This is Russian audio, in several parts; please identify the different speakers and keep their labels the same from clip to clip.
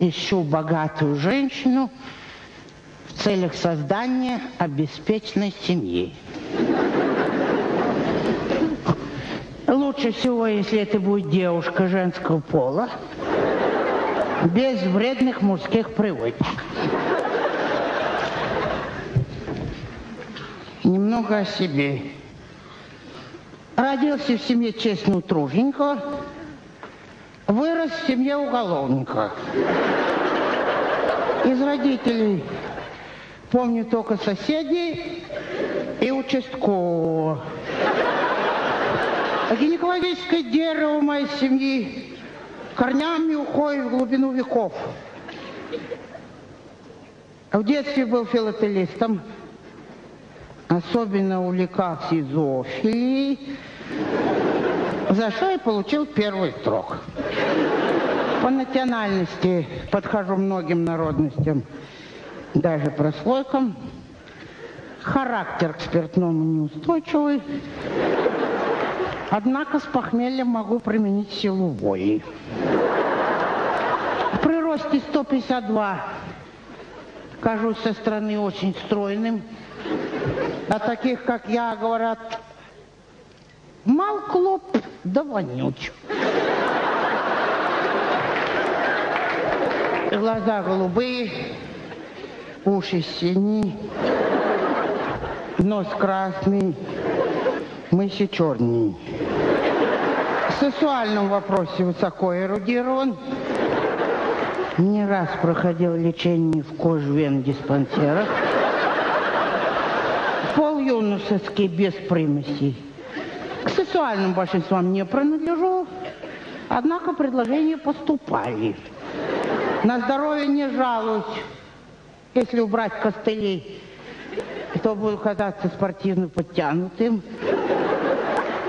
Speaker 1: ищу богатую женщину в целях создания обеспеченной семьи. Лучше всего, если это будет девушка женского пола, без вредных мужских привычек. Немного о себе. Родился в семье честного труженика, вырос в семье уголовника. Из родителей помню только соседей и участкового. А гинекологическое дерево моей семьи корнями уходит в глубину веков. В детстве был филателистом, особенно увлекался зоофилией, за что и получил первый строк. По национальности подхожу многим народностям, даже прослойкам. Характер к спиртному неустойчивый. Однако с похмельем могу применить силу воли. При росте 152 кажусь со стороны очень стройным. А таких, как я, говорят, мал клоп, да вонюч. Глаза голубые, уши синие, нос красный, мысли черные. В сексуальном вопросе высоко эрудирован. Не раз проходил лечение в кожвен диспансерах. Пол юношеский без примесей. К сексуальным большинствам не принадлежу, однако предложения поступали. На здоровье не жалуюсь, если убрать костылей, то буду казаться спортивно подтянутым.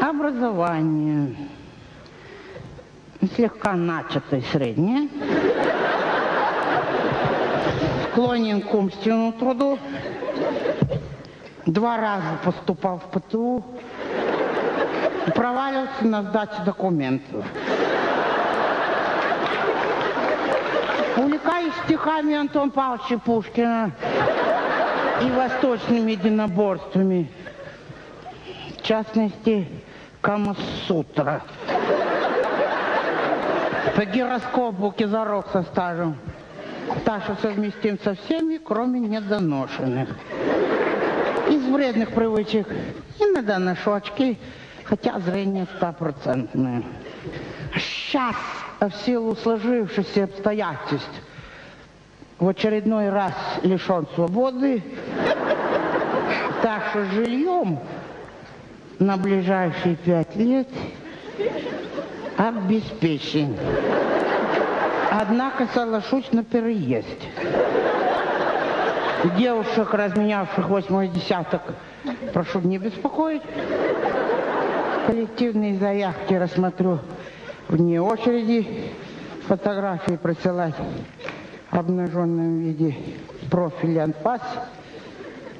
Speaker 1: Образование. Слегка начатое среднее. Склонен к умственному труду. Два раза поступал в ПТУ. Провалился на сдаче документов. Увлекаюсь стихами Антона Павловича Пушкина и восточными единоборствами. В частности, Камасутра. По гироскопу кизарок со стажем. Так что совместим со всеми, кроме недоношенных. Из вредных привычек иногда ношу очки, хотя зрение стопроцентное. Сейчас, в силу сложившихся обстоятельств, в очередной раз лишен свободы, так что жильем на ближайшие пять лет обеспечен. Однако соглашусь на переезд. Девушек, разменявших восьмой десяток, прошу не беспокоить. Коллективные заявки рассмотрю вне очереди. Фотографии присылать в обнаженном виде профиль анфас.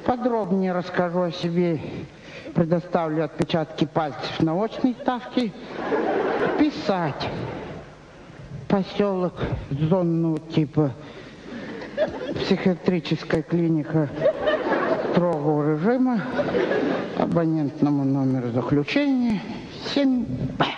Speaker 1: Подробнее расскажу о себе предоставлю отпечатки пальцев на очной ставке. Писать. Поселок зонного типа. Психиатрическая клиника строгого режима. Абонентному номеру заключения 7Б.